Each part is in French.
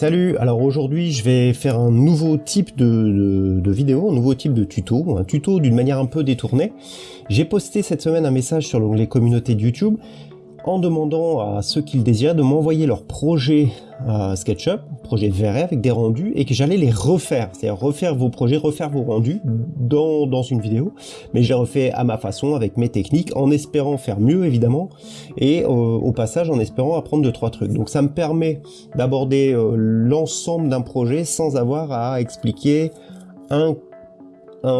Salut, alors aujourd'hui je vais faire un nouveau type de, vidéo, un nouveau type de tuto, un tuto d'une manière un peu détournée. J'ai posté cette semaine un message sur l'onglet communauté de YouTube en demandant à ceux qui le désiraient de m'envoyer leur projet à SketchUp, projet verré avec des rendus, et que j'allais les refaire, c'est-à-dire refaire vos projets, refaire vos rendus dans, une vidéo, mais je les refais à ma façon, avec mes techniques, en espérant faire mieux évidemment, et euh, au passage en espérant apprendre deux trois trucs. Donc ça me permet d'aborder euh, l'ensemble d'un projet sans avoir à expliquer un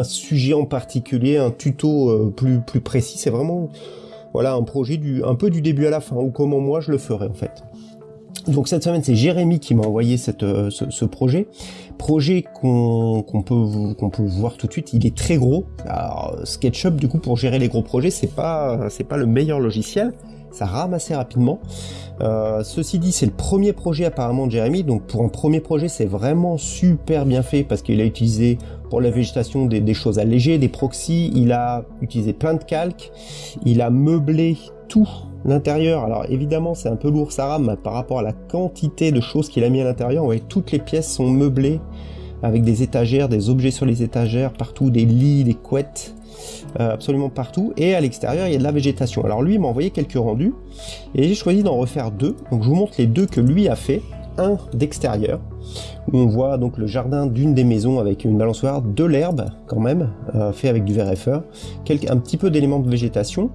sujet en particulier, un tuto euh, plus précis, c'est vraiment voilà, un projet du, un peu du début à la fin, ou comment moi je le ferai en fait. Donc cette semaine, c'est Jérémy qui m'a envoyé euh, ce, projet. Projet qu'on peut, voir tout de suite, il est très gros. Alors, SketchUp, du coup, pour gérer les gros projets, c'est pas, pas le meilleur logiciel. Ça rame assez rapidement. Euh, ceci dit, c'est le premier projet apparemment de Jérémy, donc pour un premier projet, c'est vraiment super bien fait parce qu'il a utilisé pour la végétation des, choses allégées, des proxys, il a utilisé plein de calques, il a meublé tout l'intérieur. Alors évidemment, c'est un peu lourd, ça rame par rapport à la quantité de choses qu'il a mis à l'intérieur. Voyez, toutes les pièces sont meublées avec des étagères, des objets sur les étagères, partout, des lits, des couettes, euh, absolument partout. Et à l'extérieur, il y a de la végétation. Alors lui, m'a envoyé quelques rendus, et j'ai choisi d'en refaire deux. Donc je vous montre les deux que lui a fait d'extérieur, où on voit donc le jardin d'une des maisons avec une balançoire, de l'herbe quand même, euh, fait avec du VRFR, un petit peu d'éléments de végétation,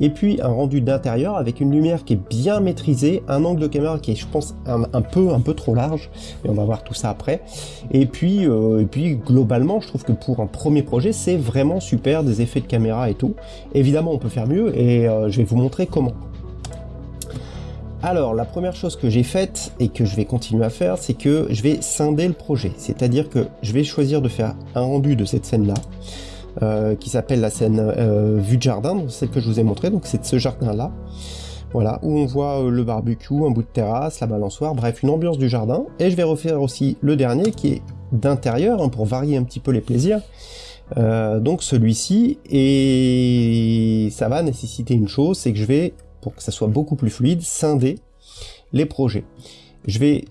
et puis un rendu d'intérieur avec une lumière qui est bien maîtrisée, un angle de caméra qui est je pense un, peu un peu trop large, et on va voir tout ça après, et puis, euh, et puis globalement je trouve que pour un premier projet c'est vraiment super, des effets de caméra et tout, évidemment on peut faire mieux, et euh, je vais vous montrer comment. Alors, la première chose que j'ai faite et que je vais continuer à faire, c'est que je vais scinder le projet. C'est-à-dire que je vais choisir de faire un rendu de cette scène-là, euh, qui s'appelle la scène euh, vue de jardin, celle que je vous ai montré, donc c'est de ce jardin-là. Voilà, où on voit euh, le barbecue, un bout de terrasse, la balançoire, bref, une ambiance du jardin. Et je vais refaire aussi le dernier, qui est d'intérieur, hein, pour varier un petit peu les plaisirs. donc celui-ci, et ça va nécessiter une chose, c'est que je vais pour que ça soit beaucoup plus fluide, scinder les projets. Je vais,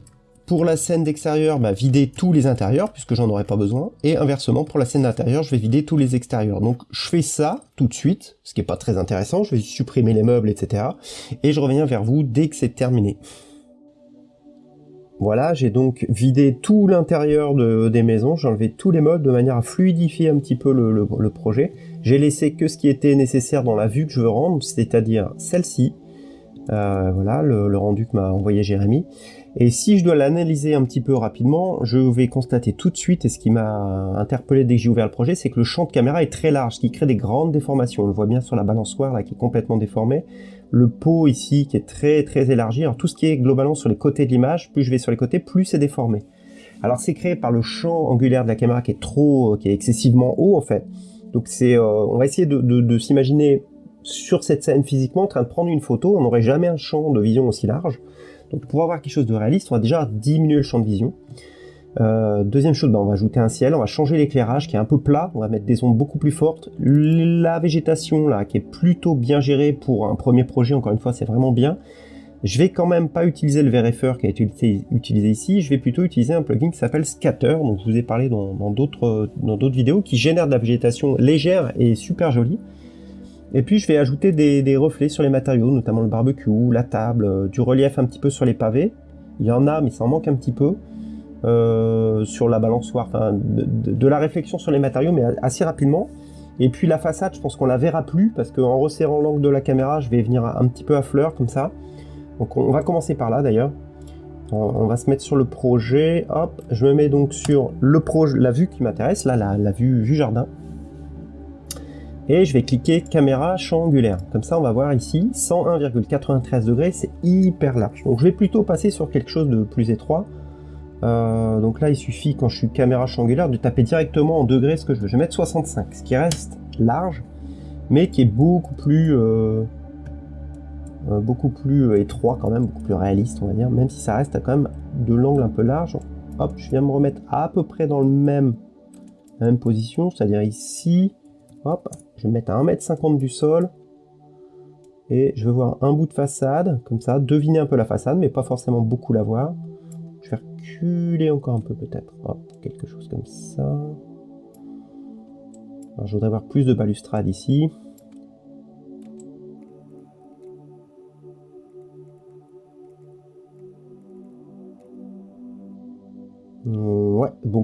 pour la scène d'extérieur, bah, vider tous les intérieurs, puisque j'en aurai pas besoin, et inversement, pour la scène d'intérieur, je vais vider tous les extérieurs. Donc je fais ça tout de suite, ce qui est pas très intéressant, je vais supprimer les meubles, etc. Et je reviens vers vous dès que c'est terminé. Voilà, j'ai donc vidé tout l'intérieur des maisons, j'ai enlevé tous les meubles de manière à fluidifier un petit peu le, projet. J'ai laissé que ce qui était nécessaire dans la vue que je veux rendre, c'est-à-dire celle-ci. Euh, voilà, le, rendu que m'a envoyé Jérémy. Et si je dois l'analyser un petit peu rapidement, je vais constater tout de suite, et ce qui m'a interpellé dès que j'ai ouvert le projet, c'est que le champ de caméra est très large, ce qui crée des grandes déformations. On le voit bien sur la balançoire, là, qui est complètement déformée le pot ici qui est très très élargi. Alors tout ce qui est globalement sur les côtés de l'image, plus je vais sur les côtés, plus c'est déformé. Alors c'est créé par le champ angulaire de la caméra qui est trop, qui est excessivement haut en fait. Donc euh, on va essayer de, s'imaginer sur cette scène physiquement en train de prendre une photo. On n'aurait jamais un champ de vision aussi large. Donc pour avoir quelque chose de réaliste, on va déjà diminuer le champ de vision. Euh, deuxième chose, ben, on va ajouter un ciel, on va changer l'éclairage qui est un peu plat, on va mettre des ondes beaucoup plus fortes. La végétation là, qui est plutôt bien gérée pour un premier projet, encore une fois, c'est vraiment bien. Je vais quand même pas utiliser le VRFR qui a été utilisé ici, je vais plutôt utiliser un plugin qui s'appelle Scatter, dont je vous ai parlé dans d'autres vidéos, qui génère de la végétation légère et super jolie. Et puis je vais ajouter des, reflets sur les matériaux, notamment le barbecue, la table, euh, du relief un petit peu sur les pavés. Il y en a, mais ça en manque un petit peu. Euh, sur la balançoire, enfin, de, la réflexion sur les matériaux, mais assez rapidement. Et puis la façade, je pense qu'on la verra plus, parce qu'en resserrant l'angle de la caméra, je vais venir un petit peu à fleur, comme ça. Donc on, va commencer par là, d'ailleurs. On, va se mettre sur le projet, hop, je me mets donc sur le projet, la vue qui m'intéresse, là, la, vue, vue jardin. Et je vais cliquer caméra champ. Comme ça, on va voir ici, 101,93 degrés, c'est hyper large. Donc je vais plutôt passer sur quelque chose de plus étroit. Euh, donc là, il suffit, quand je suis caméra angulaire, de taper directement en degrés ce que je veux. Je vais mettre 65, ce qui reste large, mais qui est beaucoup plus, euh, beaucoup plus étroit quand même, beaucoup plus réaliste, on va dire, même si ça reste quand même de l'angle un peu large. Hop, je viens me remettre à peu près dans le même, la même position, c'est-à-dire ici. Hop, je vais mettre à 1m50 du sol. Et je vais voir un bout de façade, comme ça, deviner un peu la façade, mais pas forcément beaucoup la voir. Je vais reculer encore un peu peut-être. quelque chose comme ça. Je voudrais avoir plus de balustrade ici.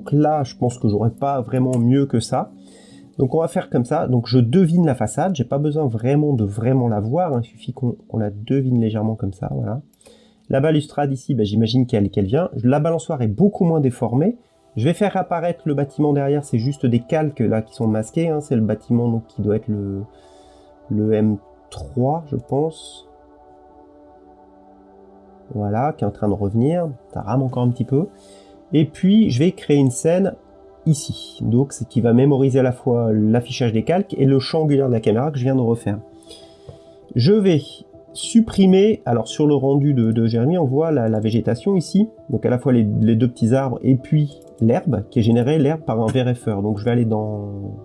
Donc là, je pense que j'aurais pas vraiment mieux que ça. Donc on va faire comme ça. Donc je devine la façade. J'ai pas besoin vraiment de vraiment la voir. Hein. Il suffit qu'on la devine légèrement comme ça. Voilà. La balustrade ici, ben, j'imagine qu'elle vient. La balançoire est beaucoup moins déformée. Je vais faire apparaître le bâtiment derrière. C'est juste des calques là qui sont masqués. Hein. C'est le bâtiment donc, qui doit être le, le M3, je pense. Voilà, qui est en train de revenir. Ça rame encore un petit peu. Et puis, je vais créer une scène ici. Donc, c'est qui va mémoriser à la fois l'affichage des calques et le champ angulaire de la caméra que je viens de refaire. Je vais supprimer, alors sur le rendu de, de Jérémy, on voit la, végétation ici, donc à la fois les, deux petits arbres et puis l'herbe, qui est générée, l'herbe par un VRFer. Donc je vais aller dans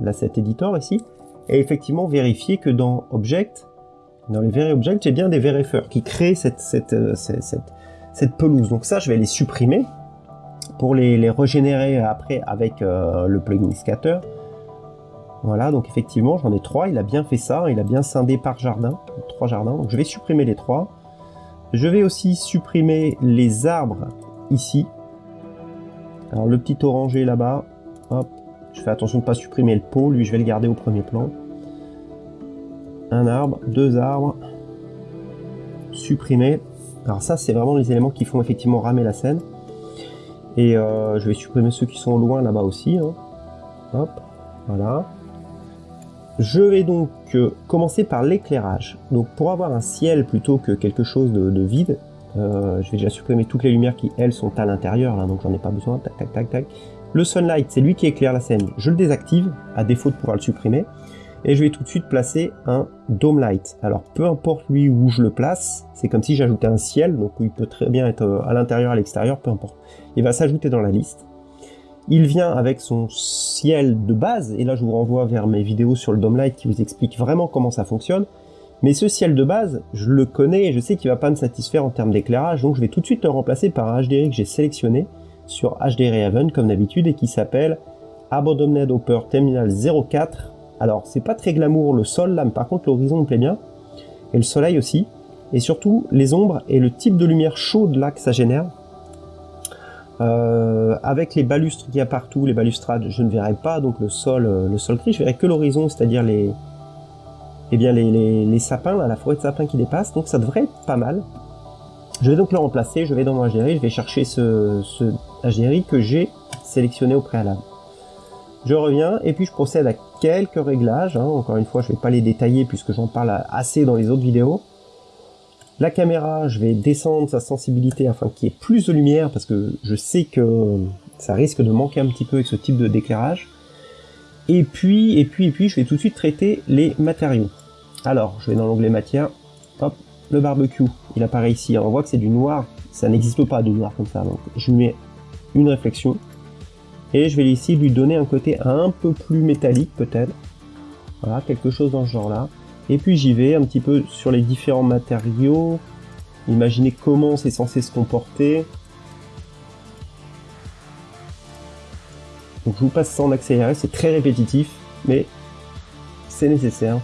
l'asset editor ici, et effectivement vérifier que dans Object, dans les VRObject, j'ai bien des VRFer qui créent euh, cette, cette pelouse. Donc ça, je vais les supprimer, pour les, régénérer après avec euh, le plugin scatter. Voilà, donc effectivement, j'en ai trois. Il a bien fait ça. Il a bien scindé par jardin. Trois jardins. Donc je vais supprimer les trois. Je vais aussi supprimer les arbres ici. Alors le petit orangé là-bas. Hop. Je fais attention de ne pas supprimer le pot. Lui, je vais le garder au premier plan. Un arbre, deux arbres. Supprimer. Alors ça, c'est vraiment les éléments qui font effectivement ramer la scène. Et euh, je vais supprimer ceux qui sont loin là-bas aussi. Hein. Hop, voilà. Je vais donc euh, commencer par l'éclairage. Donc pour avoir un ciel plutôt que quelque chose de, vide, euh, je vais déjà supprimer toutes les lumières qui elles sont à l'intérieur, là, donc j'en ai pas besoin. Tac, tac, tac. Le sunlight, c'est lui qui éclaire la scène. Je le désactive, à défaut de pouvoir le supprimer et je vais tout de suite placer un dome light. Alors peu importe lui où je le place, c'est comme si j'ajoutais un ciel, donc il peut très bien être euh, à l'intérieur, à l'extérieur, peu importe. Il va s'ajouter dans la liste. Il vient avec son ciel de base, et là je vous renvoie vers mes vidéos sur le dome light qui vous expliquent vraiment comment ça fonctionne. Mais ce ciel de base, je le connais et je sais qu'il va pas me satisfaire en termes d'éclairage, donc je vais tout de suite le remplacer par un HDRI que j'ai sélectionné sur HDRI Haven comme d'habitude et qui s'appelle Abandoned Hopper Terminal 04 alors, c'est pas très glamour le sol là, mais par contre l'horizon me plaît bien. Et le soleil aussi. Et surtout, les ombres et le type de lumière chaude là que ça génère. Euh, avec les balustres qu'il y a partout, les balustrades, je ne verrai pas donc le sol, euh, le sol gris, je verrai que l'horizon, c'est-à-dire les, eh bien les, sapins, la forêt de sapins qui dépasse, donc ça devrait être pas mal. Je vais donc le remplacer, je vais dans mon HDRI, je vais chercher ce, ce que j'ai sélectionné au préalable. Je reviens et puis je procède à quelques réglages. Hein. Encore une fois, je ne vais pas les détailler puisque j'en parle assez dans les autres vidéos. La caméra, je vais descendre sa sensibilité afin qu'il y ait plus de lumière parce que je sais que ça risque de manquer un petit peu avec ce type d'éclairage. Et puis, et puis, et puis, je vais tout de suite traiter les matériaux. Alors, je vais dans l'onglet matière. Hop, le barbecue, il apparaît ici. on voit que c'est du noir. Ça n'existe pas du noir comme ça. Donc, je mets une réflexion et je vais ici lui donner un côté un peu plus métallique peut-être. Voilà, quelque chose dans ce genre-là. Et puis j'y vais un petit peu sur les différents matériaux. Imaginez comment c'est censé se comporter. Donc je vous passe ça en accéléré, c'est très répétitif, mais c'est nécessaire.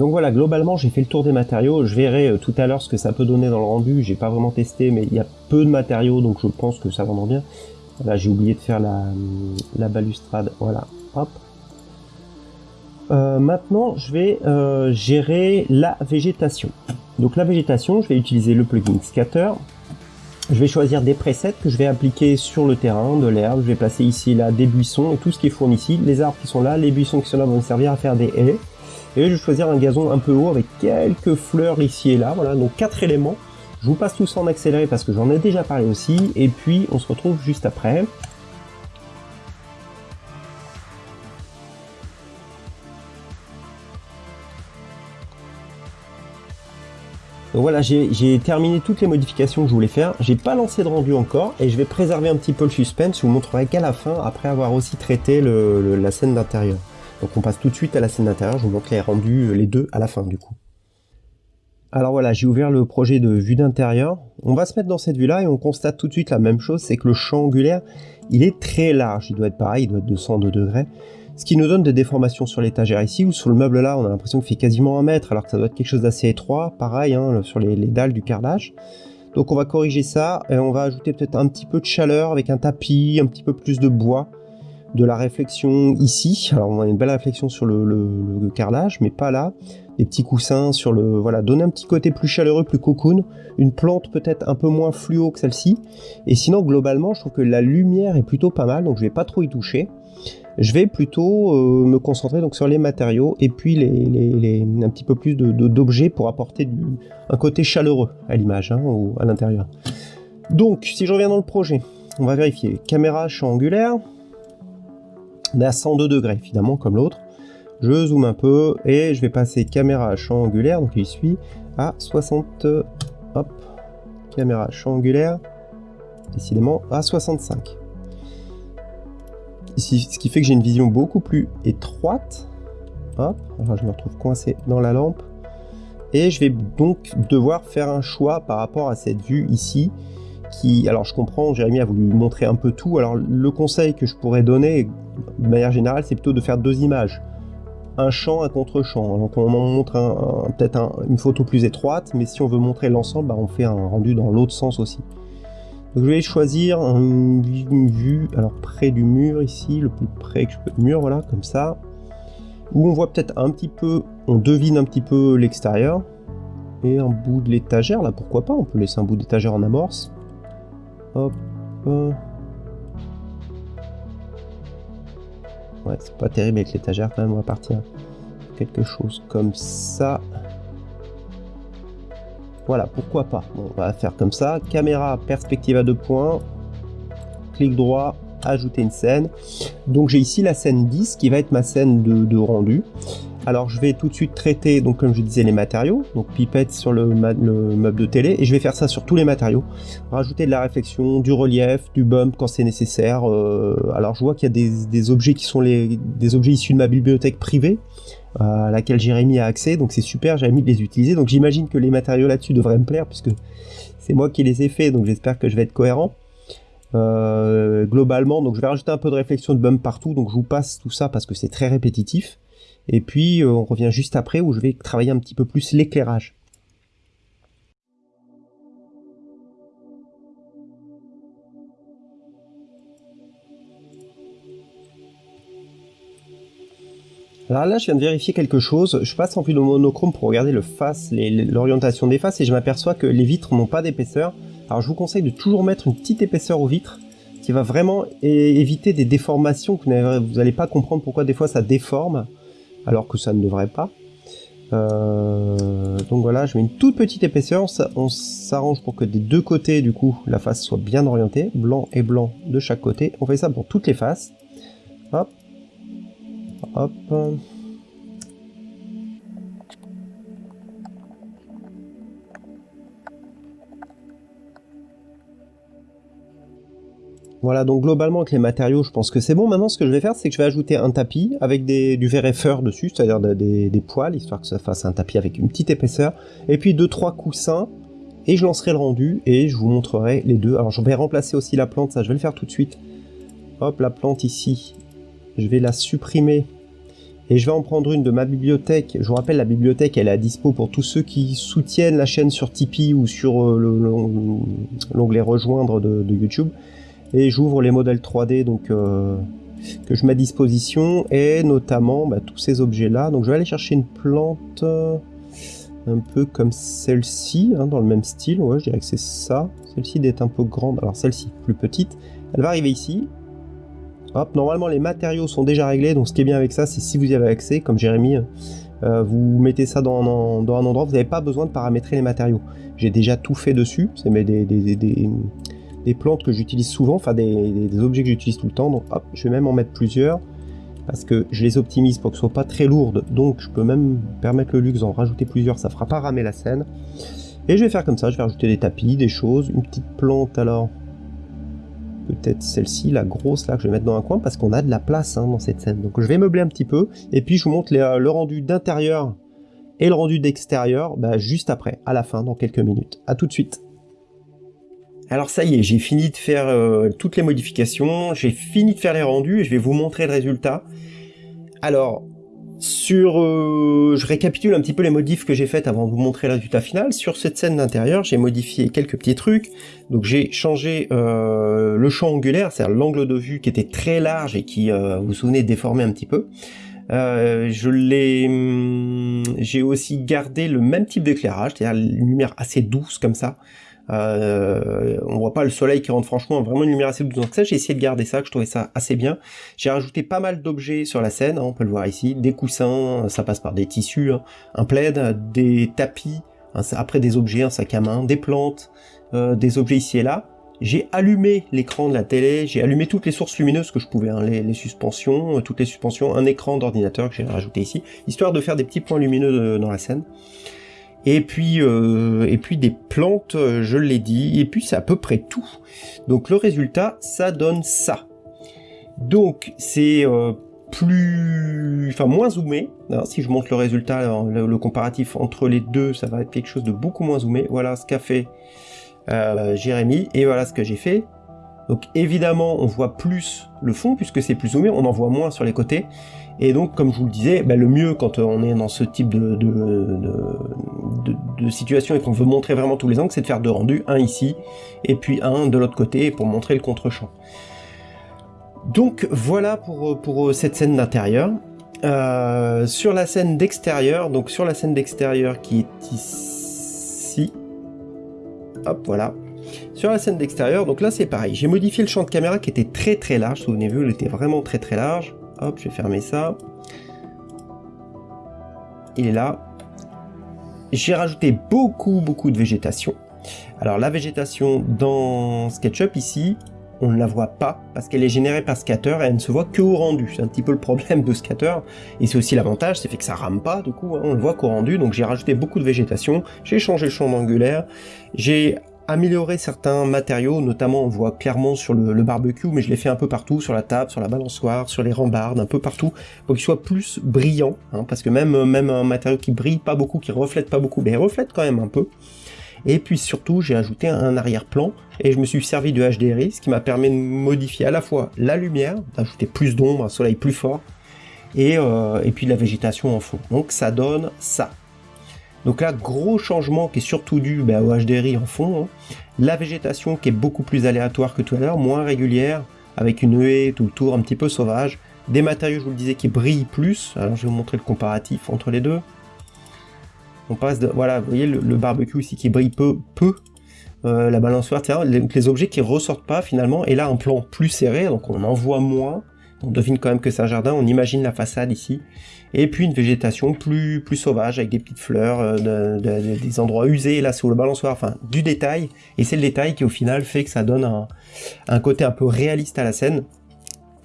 Donc voilà, globalement, j'ai fait le tour des matériaux. Je verrai euh, tout à l'heure ce que ça peut donner dans le rendu. J'ai pas vraiment testé, mais il y a peu de matériaux, donc je pense que ça vendra bien. Là, j'ai oublié de faire la, balustrade. Voilà, hop. Euh, maintenant, je vais euh, gérer la végétation. Donc la végétation, je vais utiliser le plugin Scatter. Je vais choisir des presets que je vais appliquer sur le terrain, de l'herbe. Je vais placer ici là des buissons et tout ce qui est fourni ici. Les arbres qui sont là, les buissons qui sont là vont me servir à faire des haies. Et je vais choisir un gazon un peu haut avec quelques fleurs ici et là. Voilà, donc quatre éléments. Je vous passe tout ça en accéléré parce que j'en ai déjà parlé aussi. Et puis on se retrouve juste après. Donc voilà, j'ai terminé toutes les modifications que je voulais faire. J'ai pas lancé de rendu encore et je vais préserver un petit peu le suspense. Je vous montrerai qu'à la fin, après avoir aussi traité la scène d'intérieur. Donc on passe tout de suite à la scène d'intérieur. Je vous montre les rendus, les deux à la fin du coup. Alors voilà, j'ai ouvert le projet de vue d'intérieur. On va se mettre dans cette vue-là et on constate tout de suite la même chose, c'est que le champ angulaire, il est très large. Il doit être pareil, il doit être de 102 degrés. Ce qui nous donne des déformations sur l'étagère ici, ou sur le meuble là, on a l'impression qu'il fait quasiment un mètre, alors que ça doit être quelque chose d'assez étroit, pareil, hein, sur les, dalles du carrelage. Donc on va corriger ça, et on va ajouter peut-être un petit peu de chaleur avec un tapis, un petit peu plus de bois, de la réflexion ici. Alors on a une belle réflexion sur le, carrelage, mais pas là. Des petits coussins sur le... Voilà, donner un petit côté plus chaleureux, plus cocoon. Une plante peut-être un peu moins fluo que celle-ci. Et sinon, globalement, je trouve que la lumière est plutôt pas mal, donc je vais pas trop y toucher je vais plutôt euh, me concentrer donc sur les matériaux et puis les, un petit peu plus d'objets de, pour apporter un côté chaleureux à l'image hein, ou à l'intérieur. Donc, si je reviens dans le projet, on va vérifier. Caméra champ angulaire. À 102 degrés, évidemment, comme l'autre. Je zoome un peu et je vais passer caméra champ angulaire, donc il suit, à 60... Hop. Caméra champ angulaire, décidément, à 65 ce qui fait que j'ai une vision beaucoup plus étroite. Hop, alors je me retrouve coincé dans la lampe. Et je vais donc devoir faire un choix par rapport à cette vue ici. Alors je comprends, Jérémy a voulu montrer un peu tout. Alors le conseil que je pourrais donner, de manière générale, c'est plutôt de faire deux images. Un champ, un contre-champ. Donc on montre peut-être une photo plus étroite, mais si on veut montrer l'ensemble, bah, on fait un rendu dans l'autre sens aussi. Donc je vais choisir une, vue, alors près du mur ici, le plus près que je peux du mur, voilà, comme ça. Où on voit peut-être un petit peu, on devine un petit peu l'extérieur. Et un bout de l'étagère, là pourquoi pas, on peut laisser un bout d'étagère en amorce. Hop. Ouais, c'est pas terrible avec l'étagère quand même, on va partir quelque chose comme ça. Voilà, pourquoi pas. on va faire comme ça. Caméra, perspective à deux points. Clic droit, ajouter une scène. Donc j'ai ici la scène 10 qui va être ma scène de, rendu. Alors je vais tout de suite traiter, donc comme je disais, les matériaux. Donc pipette sur le, meuble de télé. Et je vais faire ça sur tous les matériaux. Rajouter de la réflexion, du relief, du bump quand c'est nécessaire. Euh, alors je vois qu'il y a des, objets qui sont des objets issus de ma bibliothèque privée à laquelle Jérémy a accès, donc c'est super, j'ai envie de les utiliser, donc j'imagine que les matériaux là-dessus devraient me plaire, puisque c'est moi qui les ai faits, donc j'espère que je vais être cohérent. Euh, globalement, donc je vais rajouter un peu de réflexion de bump partout, donc je vous passe tout ça parce que c'est très répétitif. Et puis euh, on revient juste après où je vais travailler un petit peu plus l'éclairage. Alors là, je viens de vérifier quelque chose. Je passe en vue de monochrome pour regarder le face, l'orientation des faces, et je m'aperçois que les vitres n'ont pas d'épaisseur. Alors je vous conseille de toujours mettre une petite épaisseur aux vitres, qui va vraiment éviter des déformations que vous n'allez pas comprendre pourquoi des fois ça déforme, alors que ça ne devrait pas. Euh, donc voilà, je mets une toute petite épaisseur, on s'arrange pour que des deux côtés, du coup, la face soit bien orientée, blanc et blanc de chaque côté. On fait ça pour toutes les faces. Hop, Hop. Voilà, donc globalement avec les matériaux, je pense que c'est bon. Maintenant, ce que je vais faire, c'est que je vais ajouter un tapis avec du VRFR dessus, c'est-à-dire des, des, poils, histoire que ça fasse un tapis avec une petite épaisseur. Et puis deux, trois coussins, et je lancerai le rendu, et je vous montrerai les deux. Alors je vais remplacer aussi la plante, ça je vais le faire tout de suite. Hop, la plante ici, je vais la supprimer et je vais en prendre une de ma bibliothèque. Je vous rappelle, la bibliothèque, elle est à dispo pour tous ceux qui soutiennent la chaîne sur Tipeee ou sur euh, l'onglet rejoindre de, YouTube. Et j'ouvre les modèles 3D donc euh, que je mets à disposition et notamment bah, tous ces objets-là. Donc je vais aller chercher une plante euh, un peu comme celle-ci, hein, dans le même style. Ouais, je dirais que c'est ça. Celle-ci d'être un peu grande. Alors celle-ci, plus petite. Elle va arriver ici. Hop, normalement les matériaux sont déjà réglés, donc ce qui est bien avec ça, c'est si vous y avez accès, comme Jérémy, Euh, vous mettez ça dans, un endroit, vous n'avez pas besoin de paramétrer les matériaux. J'ai déjà tout fait dessus, c'est des, des, plantes que j'utilise souvent, enfin des, objets que j'utilise tout le temps, donc hop, je vais même en mettre plusieurs, parce que je les optimise pour que ce soit pas très lourdes, donc je peux même permettre le luxe d'en rajouter plusieurs, ça fera pas ramer la scène. Et je vais faire comme ça, je vais rajouter des tapis, des choses, une petite plante alors, peut-être celle-ci, la grosse là que je vais mettre dans un coin, parce qu'on a de la place hein, dans cette scène. Donc je vais meubler un petit peu, et puis je vous montre le rendu d'intérieur et le rendu d'extérieur bah, juste après, à la fin, dans quelques minutes. A tout de suite alors ça y est, j'ai fini de faire euh, toutes les modifications, j'ai fini de faire les rendus et je vais vous montrer le résultat. Alors, sur, euh, je récapitule un petit peu les modifs que j'ai faites avant de vous montrer le résultat final. Sur cette scène d'intérieur, j'ai modifié quelques petits trucs. Donc j'ai changé euh, le champ angulaire, c'est-à-dire l'angle de vue qui était très large et qui, vous vous souvenez, déformé un petit peu. je l'ai, hum, j'ai aussi gardé le même type d'éclairage, c'est-à-dire une lumière assez douce comme ça. Euh, on voit pas le soleil qui rentre franchement, vraiment une lumière assez douce. Donc ça, j'ai essayé de garder ça, que je trouvais ça assez bien. J'ai rajouté pas mal d'objets sur la scène, hein, on peut le voir ici, des coussins, ça passe par des tissus, hein, un plaid, des tapis, après des objets, un sac à main, des plantes, euh, des objets ici et là. J'ai allumé l'écran de la télé, j'ai allumé toutes les sources lumineuses que je pouvais, hein, les, suspensions, euh, toutes les suspensions, un écran d'ordinateur que j'ai rajouté ici, histoire de faire des petits points lumineux dans la scène. Et puis, euh, et puis des plantes, euh, je l'ai dit, et puis c'est à peu près tout. Donc le résultat, ça donne ça. Donc c'est euh, plus, enfin moins zoomé. Si je montre le résultat, le, comparatif entre les deux, ça va être quelque chose de beaucoup moins zoomé. Voilà ce qu'a fait Jérémy, et voilà ce que j'ai fait. Donc évidemment, on voit plus le fond puisque c'est plus zoomé, on en voit moins sur les côtés. Et donc, comme je vous le disais, bah, le mieux quand on est dans ce type de, situation et qu'on veut montrer vraiment tous les angles, c'est de faire deux rendus, un ici, et puis un de l'autre côté pour montrer le contre-champ. Donc voilà pour, pour cette scène d'intérieur. Euh, sur la scène d'extérieur, donc sur la scène d'extérieur qui est ici, hop voilà, sur la scène d'extérieur, donc là c'est pareil, j'ai modifié le champ de caméra qui était très très large, souvenez-vous, il était vraiment très très large, Hop, je vais fermer ça. Il est là. J'ai rajouté beaucoup, beaucoup de végétation. Alors la végétation dans SketchUp ici, on ne la voit pas parce qu'elle est générée par Scatter et elle ne se voit que au rendu. C'est un petit peu le problème de Scatter et c'est aussi l'avantage, c'est fait que ça rame pas du coup, hein. on le voit qu'au rendu. Donc j'ai rajouté beaucoup de végétation, j'ai changé le champ d'angulaire, j'ai améliorer certains matériaux, notamment on voit clairement sur le, barbecue, mais je l'ai fait un peu partout, sur la table, sur la balançoire, sur les rambardes, un peu partout, pour qu'il soit plus brillant, hein, parce que même, un matériau qui brille pas beaucoup, qui reflète pas beaucoup, mais il reflète quand même un peu. Et puis surtout, j'ai ajouté un arrière-plan, et je me suis servi de HDRI, ce qui m'a permis de modifier à la fois la lumière, d'ajouter plus d'ombre, un soleil plus fort, et, euh, et puis la végétation en fond. Donc ça donne ça. Donc là, gros changement qui est surtout dû bah, au HDRI en fond. Hein. La végétation qui est beaucoup plus aléatoire que tout à l'heure, moins régulière, avec une haie tout autour un petit peu sauvage. Des matériaux, je vous le disais, qui brillent plus. Alors je vais vous montrer le comparatif entre les deux. On passe de, voilà, vous voyez le, barbecue ici qui brille peu, peu. Euh, la balançoire, les, les objets qui ressortent pas finalement, et là un plan plus serré, donc on en voit moins, on devine quand même que c'est un jardin, on imagine la façade ici, et puis une végétation plus, plus sauvage avec des petites fleurs, euh, des endroits usés là sur le balançoire, enfin du détail, et c'est le détail qui au final fait que ça donne un, côté un peu réaliste à la scène.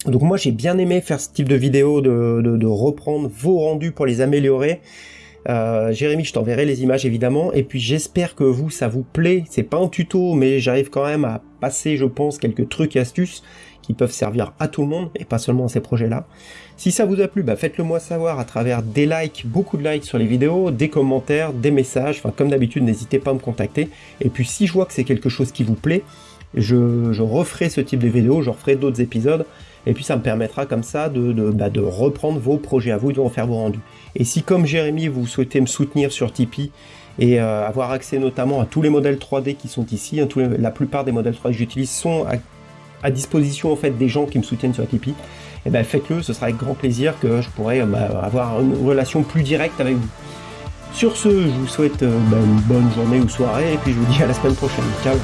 Donc moi j'ai bien aimé faire ce type de vidéo, de, reprendre vos rendus pour les améliorer. Euh, Jérémy, je t'enverrai les images évidemment, et puis j'espère que vous, ça vous plaît. C'est pas un tuto, mais j'arrive quand même à passer, je pense, quelques trucs et astuces qui peuvent servir à tout le monde, et pas seulement à ces projets-là. Si ça vous a plu, bah faites-le moi savoir à travers des likes, beaucoup de likes sur les vidéos, des commentaires, des messages, enfin comme d'habitude n'hésitez pas à me contacter. Et puis si je vois que c'est quelque chose qui vous plaît, je, referai ce type de vidéo, je referai d'autres épisodes, et puis ça me permettra comme ça de, bah, reprendre vos projets à vous, de refaire vos rendus. Et si comme Jérémy vous souhaitez me soutenir sur Tipeee, et euh, avoir accès notamment à tous les modèles 3D qui sont ici, hein, la plupart des modèles 3D que j'utilise sont à, disposition en fait des gens qui me soutiennent sur Tipeee, et eh ben faites-le, ce sera avec grand plaisir que je pourrai bah, avoir une relation plus directe avec vous. Sur ce, je vous souhaite euh, bah, une bonne journée ou soirée, et puis je vous dis à la semaine prochaine. Ciao